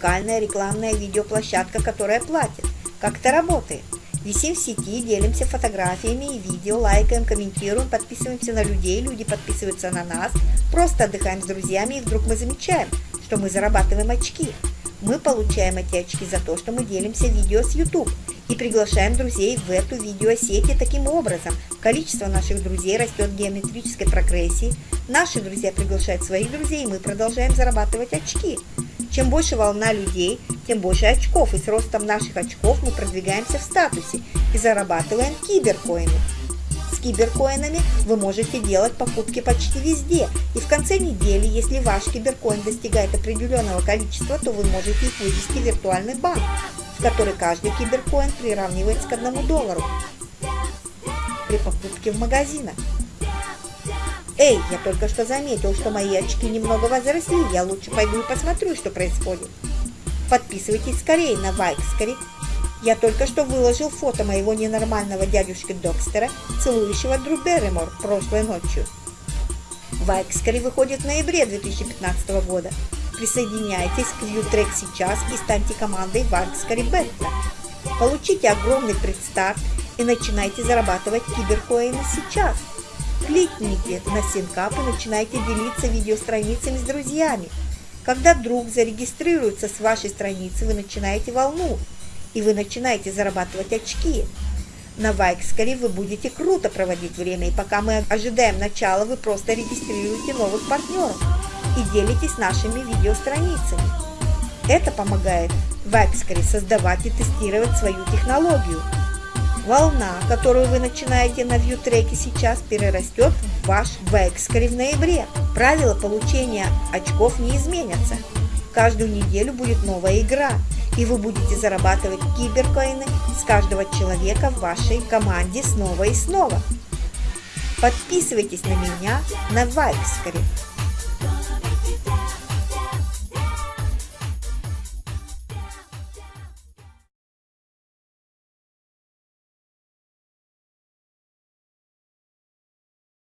уникальная рекламная видеоплощадка, которая платит. Как это работает? Висим в сети, делимся фотографиями и видео, лайкаем, комментируем, подписываемся на людей, люди подписываются на нас, просто отдыхаем с друзьями и вдруг мы замечаем, что мы зарабатываем очки. Мы получаем эти очки за то, что мы делимся видео с YouTube и приглашаем друзей в эту видеосеть и таким образом количество наших друзей растет в геометрической прогрессии, наши друзья приглашают своих друзей и мы продолжаем зарабатывать очки. Чем больше волна людей, тем больше очков, и с ростом наших очков мы продвигаемся в статусе и зарабатываем киберкоины. С киберкоинами вы можете делать покупки почти везде, и в конце недели, если ваш киберкоин достигает определенного количества, то вы можете их вывести в виртуальный банк, в который каждый киберкоин приравнивается к одному доллару при покупке в магазинах. Эй, я только что заметил, что мои очки немного возросли, я лучше пойду и посмотрю, что происходит. Подписывайтесь скорее на Вайкскари. Я только что выложил фото моего ненормального дядюшки Докстера, целующего Дру Берримор прошлой ночью. Вайкскари выходит в ноябре 2015 года. Присоединяйтесь к ViewTrack сейчас и станьте командой Вайкскари Бетта. Получите огромный предстарт и начинайте зарабатывать киберкоины сейчас. Кликните на синкап и начинайте делиться видеостраницами с друзьями. Когда друг зарегистрируется с вашей страницы, вы начинаете волну, и вы начинаете зарабатывать очки. На Вайкскаре вы будете круто проводить время, и пока мы ожидаем начала, вы просто регистрируете новых партнеров и делитесь нашими видеостраницами. Это помогает Вайкскаре создавать и тестировать свою технологию – Волна, которую вы начинаете на вьютреке сейчас, перерастет в ваш векскари в ноябре. Правила получения очков не изменятся. Каждую неделю будет новая игра, и вы будете зарабатывать киберкоины с каждого человека в вашей команде снова и снова. Подписывайтесь на меня на Вайкскаре.